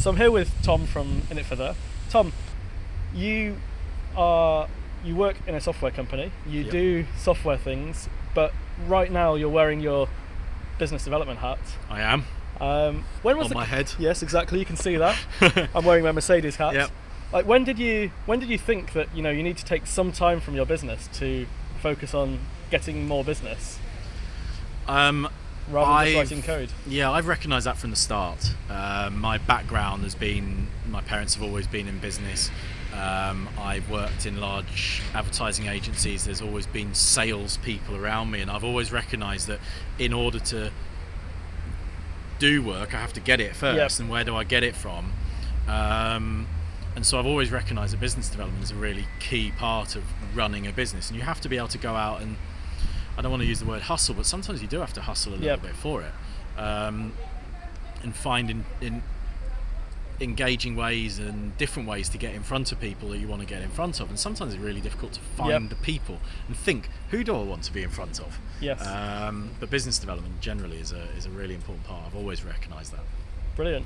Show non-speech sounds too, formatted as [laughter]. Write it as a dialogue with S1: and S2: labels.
S1: So I'm here with Tom from In It For There. Tom, you are you work in a software company. You
S2: Yep.
S1: do software things, but right now you're wearing your business development hat.
S2: I am
S1: Um, when was
S2: on
S1: the
S2: my head.
S1: Yes, exactly. You can see that. [laughs] I'm wearing my Mercedes hat.
S2: Yep.
S1: Like when did you when did you think that you know you need to take some time from your business to focus on getting more business
S2: Um,
S1: rather than writing code?
S2: yeah, I've recognised that from the start. Um, my background has been my parents have always been in business. Um, I've worked in large advertising agencies. There's always been sales people around me, and I've always recognised that in order to do work, I have to get it first.
S1: Yep.
S2: And where do I get it from? Um, and so I've always recognised that business development is a really key part of running a business, and you have to be able to go out and I don't want to use the word hustle, but sometimes you do have to hustle a little
S1: Yep.
S2: bit for it, um, and find in, in engaging ways and different ways to get in front of people that you want to get in front of. And sometimes it's really difficult to find
S1: Yep.
S2: the people and think who do I want to be in front of.
S1: Yes.
S2: Um, but business development generally is a is a really important part. I've always recognised that.
S1: Brilliant.